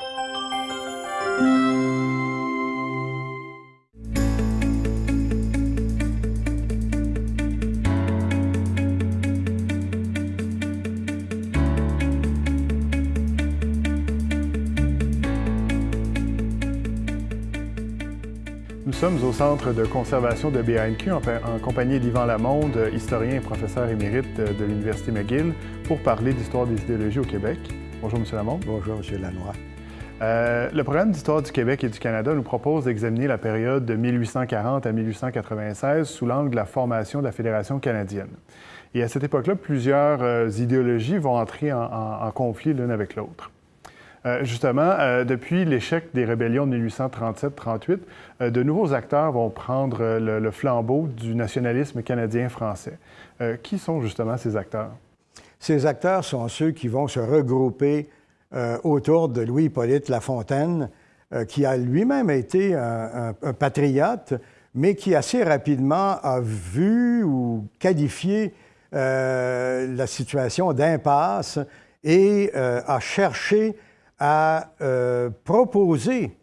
Nous sommes au Centre de conservation de BANQ en, compagnie d'Yvan Lamonde, historien et professeur émérite de l'Université McGill, pour parler d'histoire des idéologies au Québec. Bonjour, M. Lamonde. Bonjour, M. Lanois. Euh, le programme d'histoire du Québec et du Canada nous propose d'examiner la période de 1840 à 1896 sous l'angle de la formation de la Fédération canadienne. Et à cette époque-là, plusieurs euh, idéologies vont entrer en conflit l'une avec l'autre. Euh, justement, depuis l'échec des rébellions de 1837-38, euh, de nouveaux acteurs vont prendre le, flambeau du nationalisme canadien-français. qui sont justement ces acteurs? Ces acteurs sont ceux qui vont se regrouper autour de Louis-Hippolyte Lafontaine, qui a lui-même été un, patriote, mais qui assez rapidement a vu ou qualifié la situation d'impasse et a cherché euh, proposé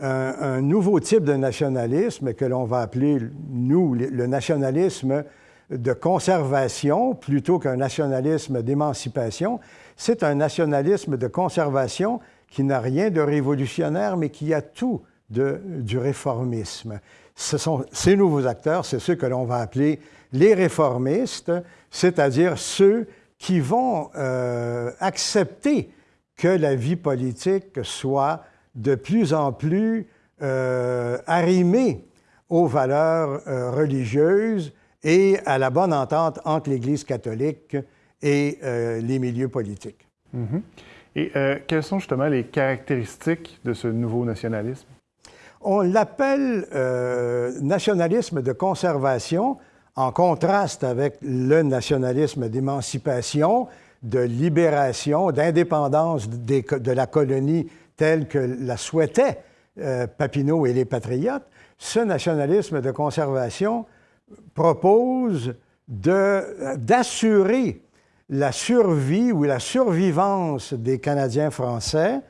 un, nouveau type de nationalisme que l'on va appeler, nous, le nationalisme de conservation plutôt qu'un nationalisme d'émancipation. C'est un nationalisme de conservation qui n'a rien de révolutionnaire, mais qui a tout de, du réformisme. Ce sont ces nouveaux acteurs, c'est ceux que l'on va appeler les réformistes, c'est-à-dire ceux qui vont euh, accepter que la vie politique soit de plus en plus euh, arrimée aux valeurs euh, religieuses et à la bonne entente entre l'Église catholique et euh, les milieux politiques. Mm-hmm. Et quelles sont justement les caractéristiques de ce nouveau nationalisme? On l'appelle nationalisme de conservation en contraste avec le nationalisme d'émancipation de libération, d'indépendance de la colonie telle que la souhaitaient euh, Papineau et les patriotes, ce nationalisme de conservation propose d'assurer la survie ou la survivance des Canadiens français,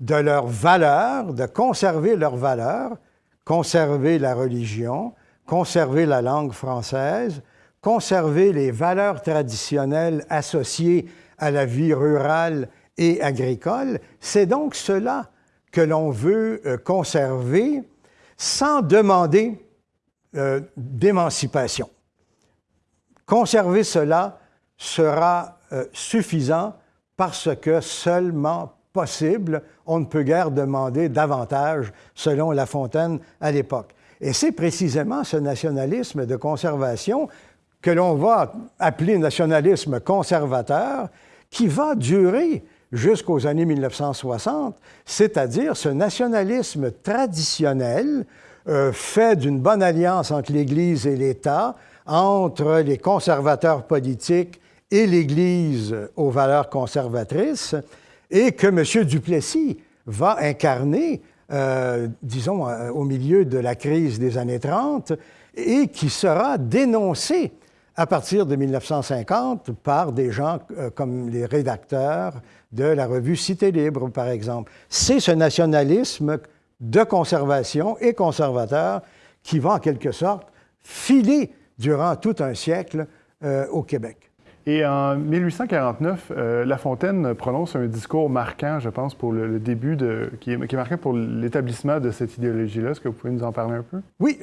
de leurs valeurs, de conserver leurs valeurs, conserver la religion, conserver la langue française, conserver les valeurs traditionnelles associées à la vie rurale et agricole. C'est donc cela que l'on veut euh, conserver sans demander euh, d'émancipation. Conserver cela sera euh, suffisant parce que seulement possible, on ne peut guère demander davantage, selon La Fontaine à l'époque. Et c'est précisément ce nationalisme de conservation que l'on va appeler nationalisme conservateur, qui va durer jusqu'aux années 1960, c'est-à-dire ce nationalisme traditionnel euh, fait d'une bonne alliance entre l'Église et l'État, entre les conservateurs politiques et l'Église aux valeurs conservatrices, et que M. Duplessis va incarner, euh, disons, euh, au milieu de la crise des années 30, et qui sera dénoncé à partir de 1950 par des gens comme les rédacteurs de la revue Cité libre, par exemple. C'est ce nationalisme de conservation et conservateur qui va en quelque sorte filer durant tout un siècle euh, au Québec. Et en 1849, euh, La Fontaine prononce un discours marquant, je pense, pour le, début de, qui est, qui est marquant pour l'établissement de cette idéologie-là. Est-ce que vous pouvez nous en parler un peu? Oui,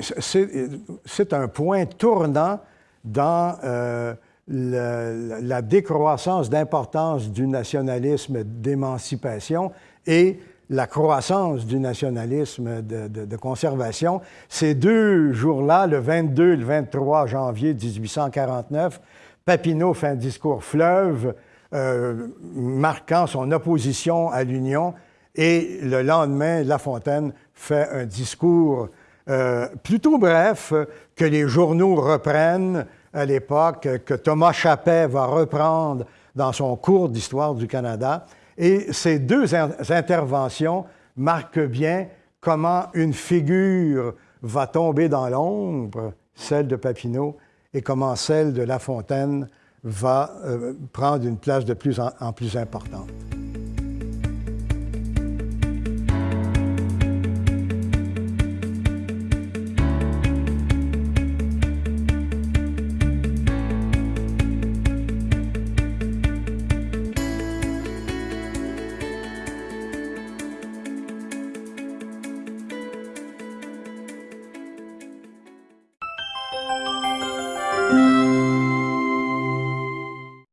c'est un point tournant dans euh, la, décroissance d'importance du nationalisme d'émancipation et la croissance du nationalisme de, conservation. Ces deux jours-là, le 22 et le 23 janvier 1849, Papineau fait un discours fleuve euh, marquant son opposition à l'Union et le lendemain, La Fontaine fait un discours euh, plutôt bref, que les journaux reprennent à l'époque, que Thomas Chappet va reprendre dans son cours d'histoire du Canada. Et ces deux interventions marquent bien comment une figure va tomber dans l'ombre, celle de Papineau, et comment celle de La Fontaine va euh, prendre une place de plus en plus importante.